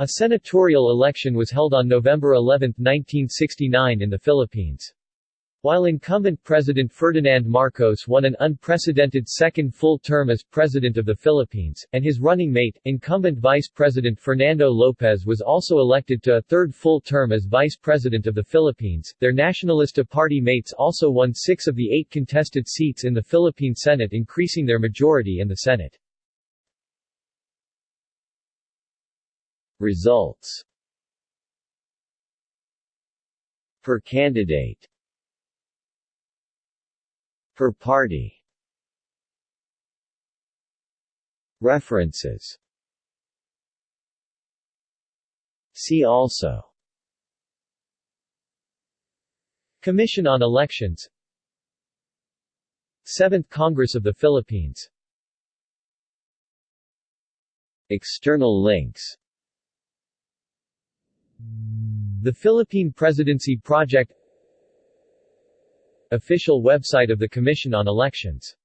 A senatorial election was held on November 11, 1969 in the Philippines. While incumbent President Ferdinand Marcos won an unprecedented second full term as President of the Philippines, and his running mate, incumbent Vice President Fernando Lopez was also elected to a third full term as Vice President of the Philippines, their Nacionalista Party mates also won six of the eight contested seats in the Philippine Senate increasing their majority in the Senate. Results Per candidate Per party. References. See also. Commission on Elections. 7th Congress of the Philippines. External links The Philippine Presidency Project Official website of the Commission on Elections